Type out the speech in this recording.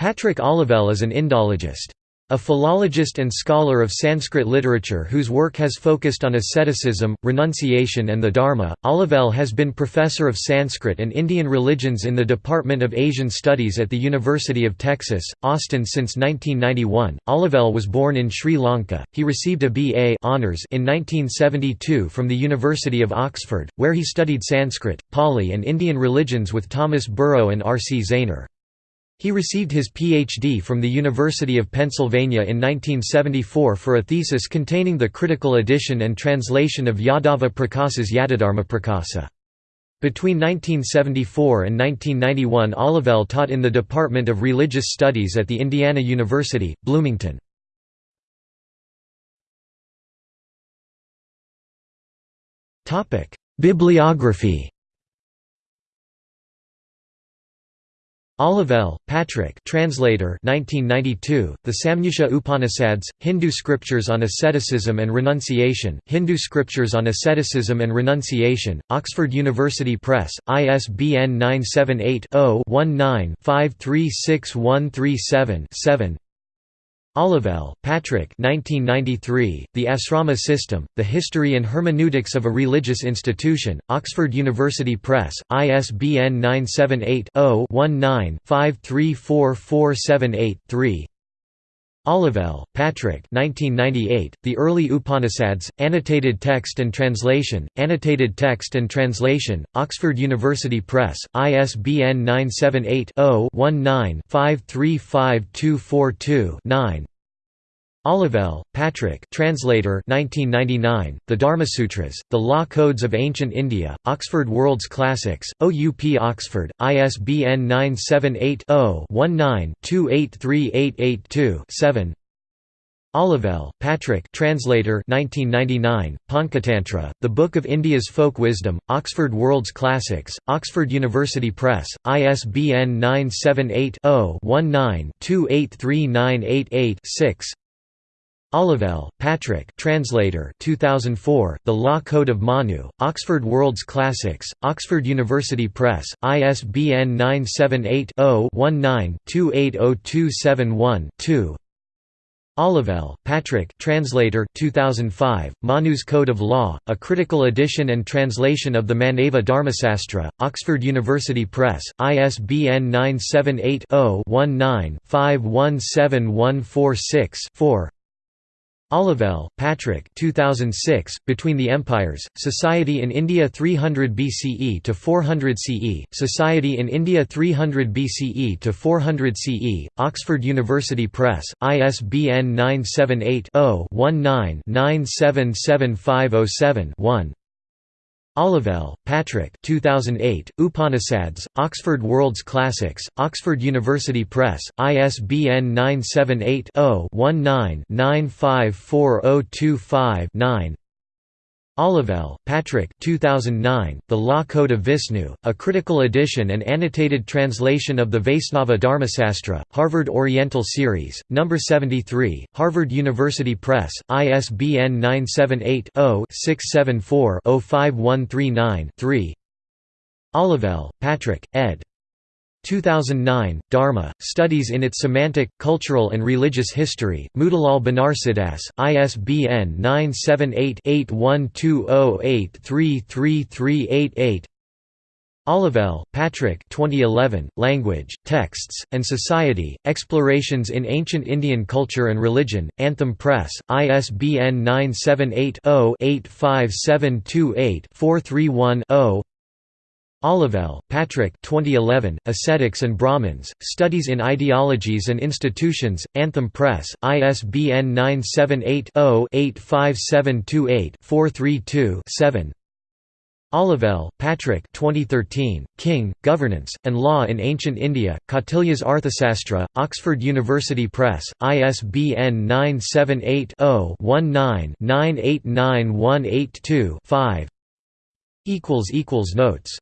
Patrick Olivelle is an Indologist. A philologist and scholar of Sanskrit literature whose work has focused on asceticism, renunciation and the Dharma, Olivelle has been professor of Sanskrit and Indian religions in the Department of Asian Studies at the University of Texas, Austin since 1991. Olivelle was born in Sri Lanka. He received a B.A. honors in 1972 from the University of Oxford, where he studied Sanskrit, Pali and Indian religions with Thomas Burrow and R. C. Zaehner. He received his Ph.D. from the University of Pennsylvania in 1974 for a thesis containing the critical edition and translation of Yadava Prakasa's Yadadharma Prakasa. Between 1974 and 1991 Olivelle taught in the Department of Religious Studies at the Indiana University, Bloomington. Bibliography Olivelle, Patrick translator 1992, The Samnyasa Upanishads, Hindu Scriptures on Asceticism and Renunciation Hindu Scriptures on Asceticism and Renunciation, Oxford University Press, ISBN 978 0 19 536137 7 Olivelle, Patrick 1993, The Asrama System, The History and Hermeneutics of a Religious Institution, Oxford University Press, ISBN 978-0-19-534478-3 Olivelle, Patrick 1998, The Early Upanishads, Annotated Text and Translation, Annotated Text and Translation, Oxford University Press, ISBN 978 0 19 535242 9 Olivelle, Patrick translator 1999, The Dharmasutras, The Law Codes of Ancient India, Oxford World's Classics, OUP Oxford, ISBN 978 0 19 283882 7 Olivelle, Patrick translator 1999, Panchatantra, The Book of India's Folk Wisdom, Oxford World's Classics, Oxford University Press, ISBN 978 0 19 283988 6 Olivelle, Patrick translator 2004, The Law Code of Manu, Oxford World's Classics, Oxford University Press, ISBN 978 0 19 280271 2 Olivelle, Patrick translator 2005, Manu's Code of Law, a critical edition and translation of the Manava Dharmasastra, Oxford University Press, ISBN 978 0 19 517146 4 Olivelle, Patrick 2006, Between the Empires, Society in India 300 BCE to 400 CE, Society in India 300 BCE to 400 CE, Oxford University Press, ISBN 978 0 19 977507 1 Olivelle, Patrick 2008, Upanishads, Oxford World's Classics, Oxford University Press, ISBN 978-0-19-954025-9 Olivelle, Patrick 2009, The Law Code of Vishnu, a critical edition and annotated translation of the Vaisnava Dharmasastra, Harvard Oriental Series, No. 73, Harvard University Press, ISBN 978-0-674-05139-3 Olivelle, Patrick, ed. 2009, Dharma, Studies in its Semantic, Cultural and Religious History, Motilal Banarsidass, ISBN 978-8120833388 Olivelle, Patrick 2011, Language, Texts, and Society, Explorations in Ancient Indian Culture and Religion, Anthem Press, ISBN 978 0 85728 431 0 Olivelle, Patrick 2011, Ascetics and Brahmins, Studies in Ideologies and Institutions, Anthem Press, ISBN 978-0-85728-432-7 Olivelle, Patrick 2013, King, Governance, and Law in Ancient India, Kautilya's Arthasastra, Oxford University Press, ISBN 978 0 19 989182 5 Notes